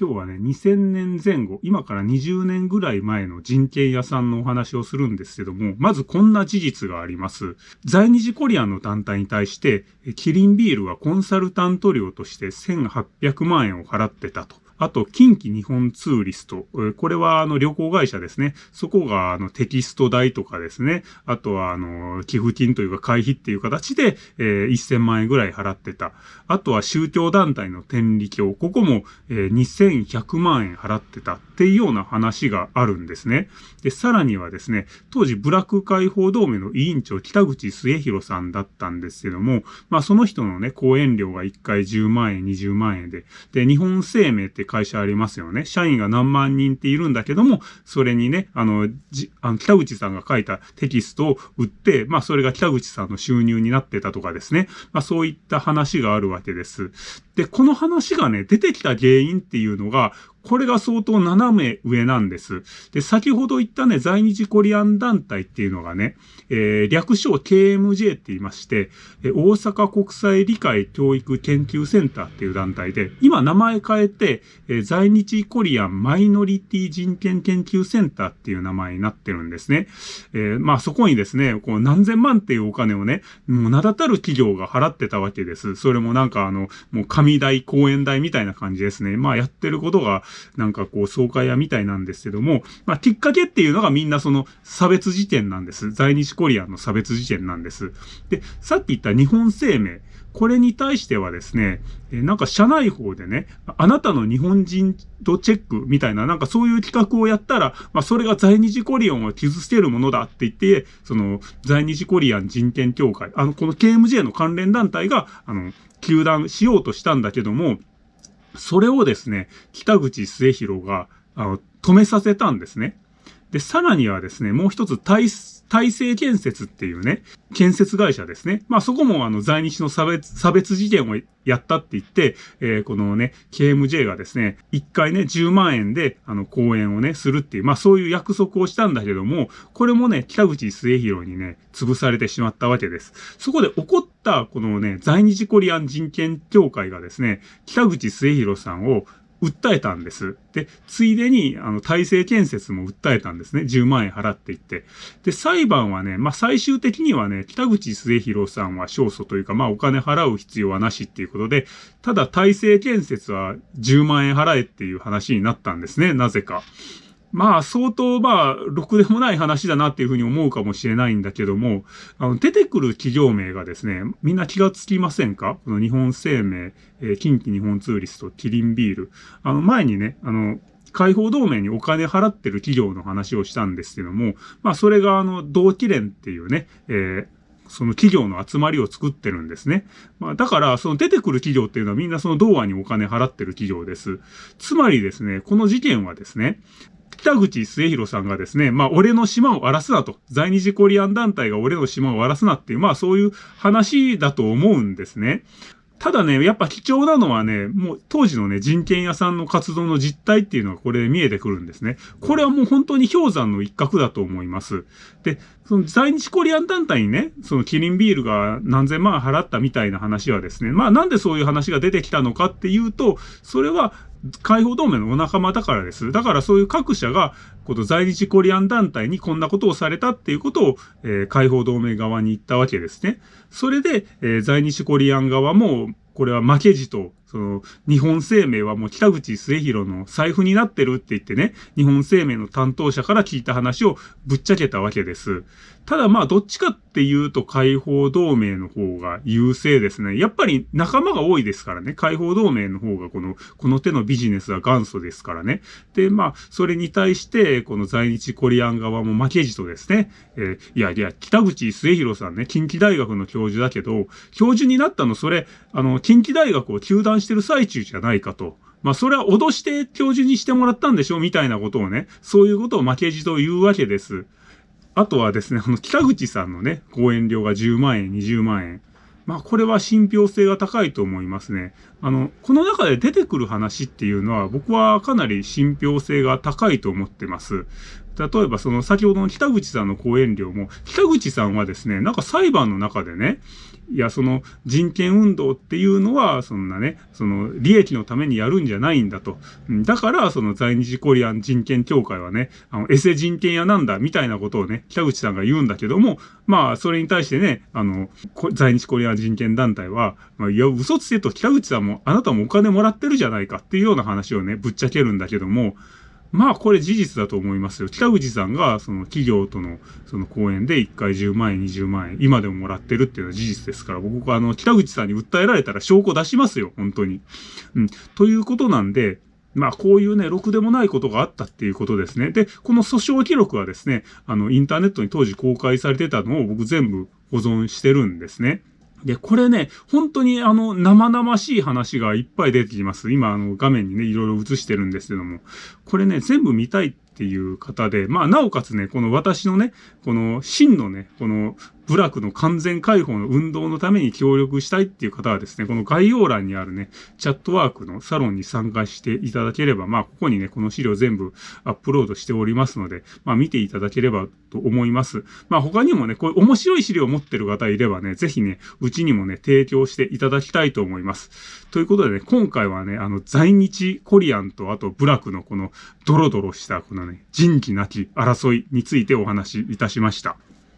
今日はね、2000年前後、今から20年ぐらい前の人権屋さんのお話をするんですけども、まずこんな事実があります。在日コリアンの団体に対して、キリンビールはコンサルタント料として1800万円を払ってたと。あと、近畿日本ツーリスト。これは、あの、旅行会社ですね。そこが、あの、テキスト代とかですね。あとは、あの、寄付金というか、会費っていう形で、えー、1000万円ぐらい払ってた。あとは、宗教団体の天理教。ここも、えー、2100万円払ってたっていうような話があるんですね。で、さらにはですね、当時、ブラック解放同盟の委員長、北口末広さんだったんですけども、まあ、その人のね、講演料が1回10万円、20万円で、で、日本生命って会社ありますよね。社員が何万人っているんだけども、それにね、あの、じあの北口さんが書いたテキストを売って、まあそれが北口さんの収入になってたとかですね。まあそういった話があるわけです。で、この話がね、出てきた原因っていうのが、これが相当斜め上なんです。で、先ほど言ったね、在日コリアン団体っていうのがね、えー、略称 KMJ って言いまして、大阪国際理解教育研究センターっていう団体で、今名前変えて、えー、在日コリアンマイノリティ人権研究センターっていう名前になってるんですね。えー、まあそこにですね、こう何千万っていうお金をね、もう名だたる企業が払ってたわけです。それもなんかあの、もう神代、講演代みたいな感じですね。まあやってることが、なんかこう、総会屋みたいなんですけども、まあ、きっかけっていうのがみんなその差別事件なんです。在日コリアンの差別事件なんです。で、さっき言った日本生命。これに対してはですね、なんか社内法でね、あなたの日本人とチェックみたいな、なんかそういう企画をやったら、まあそれが在日コリアンを傷つけるものだって言って、その在日コリアン人権協会、あの、この KMJ の関連団体が、あの、休団しようとしたんだけども、それをですね、北口末広が、あの、止めさせたんですね。で、さらにはですね、もう一つ、大、大成建設っていうね、建設会社ですね。まあそこもあの在日の差別、差別事件をやったって言って、えー、このね、KMJ がですね、一回ね、10万円であの講演をね、するっていう、まあそういう約束をしたんだけども、これもね、北口末広にね、潰されてしまったわけです。そこで起こったこのね、在日コリアン人権協会がですね、北口末広さんを訴えたんです。で、ついでに、あの、体制建設も訴えたんですね。10万円払っていって。で、裁判はね、まあ、最終的にはね、北口末広さんは勝訴というか、まあ、お金払う必要はなしっていうことで、ただ体制建設は10万円払えっていう話になったんですね。なぜか。まあ、相当、まあ、ろくでもない話だなっていうふうに思うかもしれないんだけども、あの、出てくる企業名がですね、みんな気がつきませんか？この日本生命、えー、近畿日本ツーリスト、キリンビール。あの、前にね、あの、解放同盟にお金払ってる企業の話をしたんですけども、まあ、それがあの、同期連っていうね、えーその企業の集まりを作ってるんですね。まあ、だから、その出てくる企業っていうのはみんなその童話にお金払ってる企業です。つまりですね、この事件はですね、北口末広さんがですね、まあ、俺の島を荒らすなと。在日コリアン団体が俺の島を荒らすなっていう、まあ、そういう話だと思うんですね。ただね、やっぱ貴重なのはね、もう当時のね、人権屋さんの活動の実態っていうのがこれで見えてくるんですね。これはもう本当に氷山の一角だと思います。で、その在日コリアン団体にね、そのキリンビールが何千万払ったみたいな話はですね、まあなんでそういう話が出てきたのかっていうと、それは解放同盟のお仲間だからです。だからそういう各社が、この在日コリアン団体にこんなことをされたっていうことを、えー、解放同盟側に言ったわけですね。それで、えー、在日コリアン側も、これは負けじとその、日本生命はもう北口末広の財布になってるって言ってね、日本生命の担当者から聞いた話をぶっちゃけたわけです。ただまあ、どっちかっていうと解放同盟の方が優勢ですね。やっぱり仲間が多いですからね。解放同盟の方がこの、この手のビジネスは元祖ですからね。で、まあ、それに対して、この在日コリアン側も負けじとですね、えー、いやいや、北口末広さんね、近畿大学の教授だけど、教授になったのそれ、あの、近畿大学を休断してる最中じゃないかと。まあ、それは脅して教授にしてもらったんでしょうみたいなことをね、そういうことを負けじと言うわけです。あとはですね、あの、北口さんのね、講演料が10万円、20万円。まあ、これは信憑性が高いと思いますね。あの、この中で出てくる話っていうのは、僕はかなり信憑性が高いと思ってます。例えばその先ほどの北口さんの講演料も、北口さんはですね、なんか裁判の中でね、いや、その人権運動っていうのは、そんなね、その利益のためにやるんじゃないんだと。だから、その在日コリアン人権協会はね、あの、エセ人権屋なんだ、みたいなことをね、北口さんが言うんだけども、まあ、それに対してね、あの、在日コリアン人権団体は、まあ、いや、嘘つけと北口さんも、あなたもお金もらってるじゃないかっていうような話をね、ぶっちゃけるんだけども、まあこれ事実だと思いますよ。北口さんがその企業とのその講演で1回10万円、20万円、今でももらってるっていうのは事実ですから、僕はあの北口さんに訴えられたら証拠出しますよ、本当に。うん。ということなんで、まあ、こういうね、ろくでもないことがあったっていうことですね。で、この訴訟記録はですね、あの、インターネットに当時公開されてたのを僕全部保存してるんですね。で、これね、本当にあの、生々しい話がいっぱい出てきます。今、あの、画面にね、いろいろ映してるんですけども、これね、全部見たいっていう方で、まあ、なおかつね、この私のね、この真のね、この部落の完全解放の運動のために協力したいっていう方はですね、この概要欄にあるね、チャットワークのサロンに参加していただければ、まあ、ここにね、この資料全部アップロードしておりますので、まあ、見ていただければと思います。まあ、他にもね、こういう面白い資料を持ってる方いればね、ぜひね、うちにもね、提供していただきたいと思います。ということでね、今回はね、あの、在日コリアンとあと部落のこのドロドロしたこのね、人気なき争いについてお話しいたしました。